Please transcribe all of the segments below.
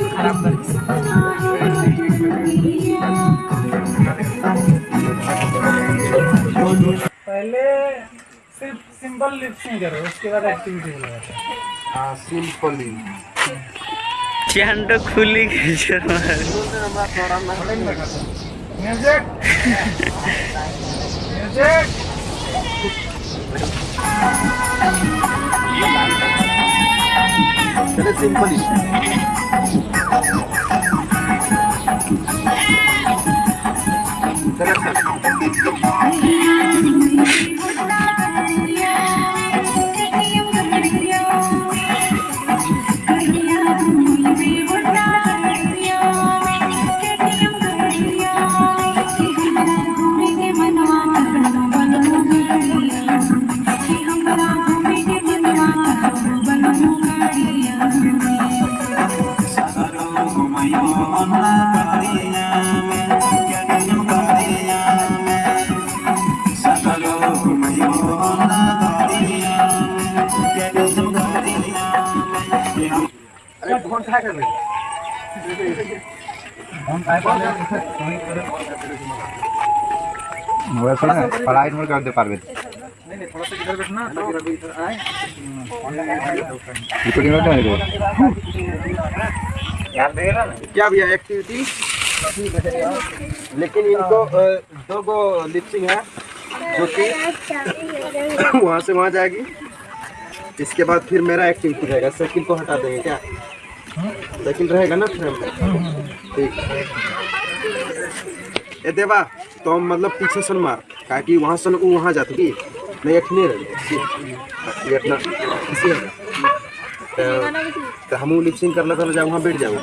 चीज़ खराब कर पहले सिर्फ़ सिंपल लिपसिंग करो उसके बाद एक्टिविटी हाँ। सिंपली चैंड खुली म्यूज़िक म्यूज़िक खींच Oh, है कर वैसे ना पढ़ाई में करते पारबे रिकॉर्डिंग करते हैं। क्या भैया एक्टिविटी लेकिन इनको दो गो लिपसिंग है जो कि वहाँ से वहाँ जाएगी। इसके बाद फिर मेरा एक्टिविटी रहेगा। साइकिल को हटा देंगे क्या? साइकिल रहेगा ना फ्रेम ठीक। ए देवा तो हम मतलब पीछे सन मार काहे कि वहाँ सन वहाँ जाती की? नहीं अठने रहे ये अपना इसी तो, तो हम लिपसिंग कर लेते जा वहाँ बैठ जाओ।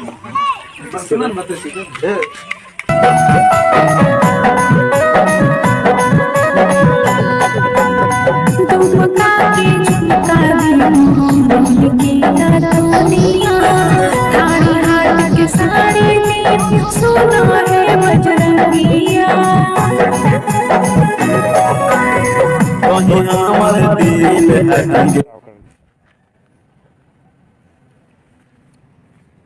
सोना है बजरंगिया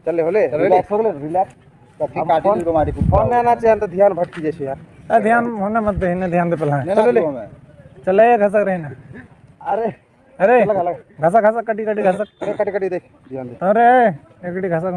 चले होले रिलैक्स हो गए रिलैक्स तब काटी को मारी फ़ोन में आना चाहिए तो ध्यान भटकी जैसे यार ध्यान होने मत ध्यान दे पहला चलो ले चले घसक रहे ना अरे अरे घसा घसा कटी कटी घसा अरे कटी कट देख ध्यान दे। अरे एकड़ी घसक।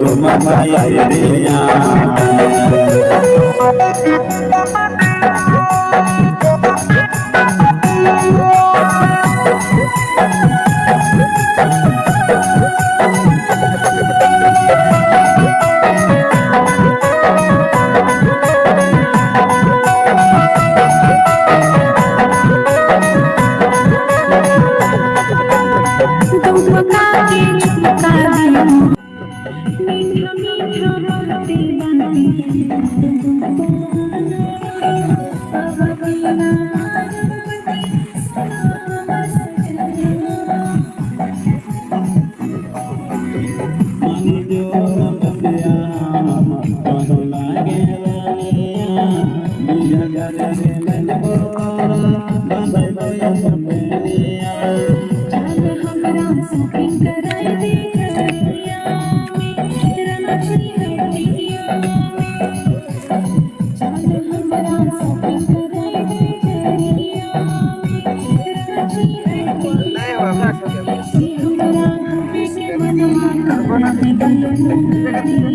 दुमका के झुमका दी मीठा मीठा बोलते बानी चल Gracias.